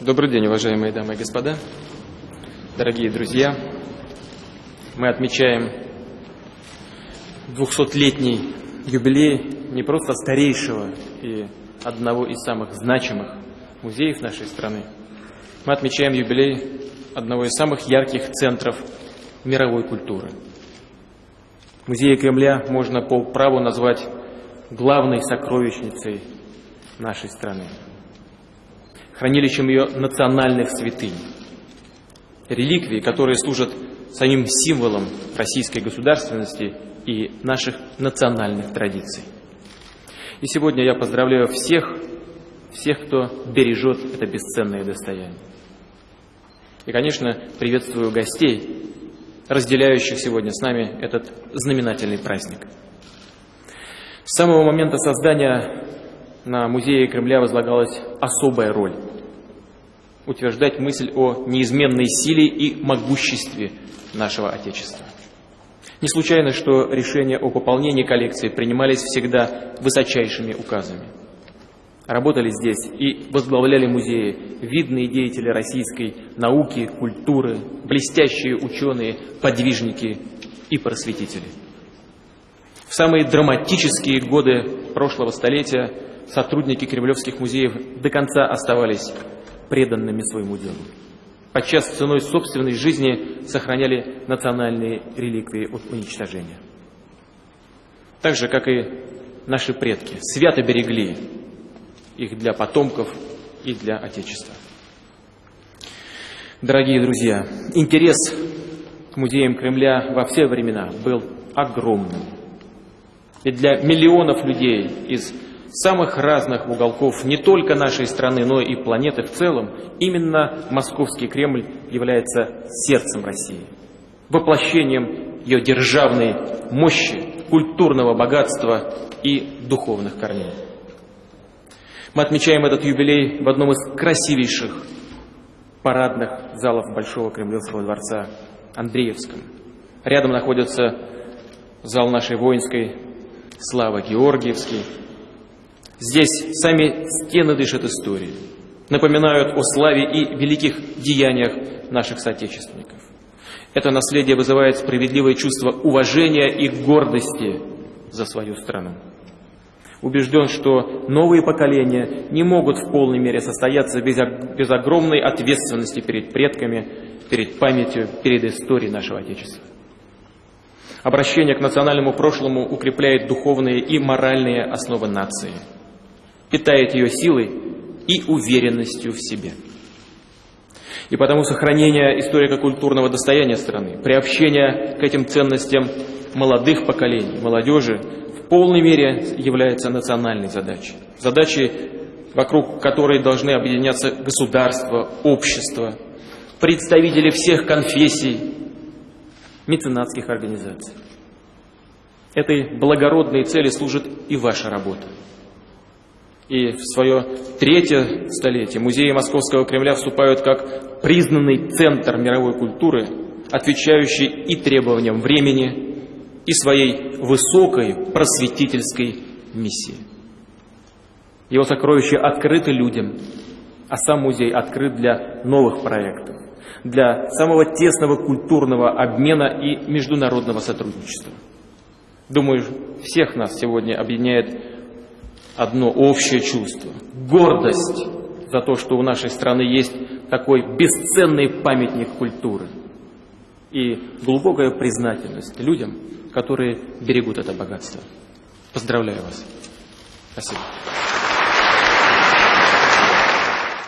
Добрый день, уважаемые дамы и господа, дорогие друзья. Мы отмечаем 200-летний юбилей не просто старейшего и одного из самых значимых музеев нашей страны. Мы отмечаем юбилей одного из самых ярких центров мировой культуры. Музей Кремля можно по праву назвать главной сокровищницей нашей страны хранилищем ее национальных святынь, реликвий, которые служат самим символом российской государственности и наших национальных традиций. И сегодня я поздравляю всех, всех, кто бережет это бесценное достояние. И, конечно, приветствую гостей, разделяющих сегодня с нами этот знаменательный праздник. С самого момента создания на музее Кремля возлагалась особая роль утверждать мысль о неизменной силе и могуществе нашего Отечества. Не случайно, что решения о пополнении коллекции принимались всегда высочайшими указами. Работали здесь и возглавляли музеи видные деятели российской науки, культуры, блестящие ученые, подвижники и просветители. В самые драматические годы прошлого столетия сотрудники кремлевских музеев до конца оставались преданными своему делу. Подчас ценой собственной жизни сохраняли национальные реликвии от уничтожения. Так же, как и наши предки, свято берегли их для потомков и для Отечества. Дорогие друзья, интерес к музеям Кремля во все времена был огромным. И для миллионов людей из самых разных уголков не только нашей страны, но и планеты в целом, именно Московский Кремль является сердцем России, воплощением ее державной мощи, культурного богатства и духовных корней. Мы отмечаем этот юбилей в одном из красивейших парадных залов Большого Кремлевского дворца Андреевском. Рядом находится зал нашей воинской славы Георгиевский, Здесь сами стены дышат историей, напоминают о славе и великих деяниях наших соотечественников. Это наследие вызывает справедливое чувство уважения и гордости за свою страну. Убежден, что новые поколения не могут в полной мере состояться без, без огромной ответственности перед предками, перед памятью, перед историей нашего Отечества. Обращение к национальному прошлому укрепляет духовные и моральные основы нации – питает ее силой и уверенностью в себе. И потому сохранение историко-культурного достояния страны, приобщение к этим ценностям молодых поколений, молодежи в полной мере является национальной задачей. Задачей, вокруг которой должны объединяться государство, общество, представители всех конфессий, меценатских организаций. Этой благородной цели служит и ваша работа. И в свое третье столетие музеи Московского Кремля вступают как признанный центр мировой культуры, отвечающий и требованиям времени, и своей высокой просветительской миссии. Его сокровища открыты людям, а сам музей открыт для новых проектов, для самого тесного культурного обмена и международного сотрудничества. Думаю, всех нас сегодня объединяет одно общее чувство – гордость за то, что у нашей страны есть такой бесценный памятник культуры и глубокая признательность людям, которые берегут это богатство. Поздравляю вас. Спасибо.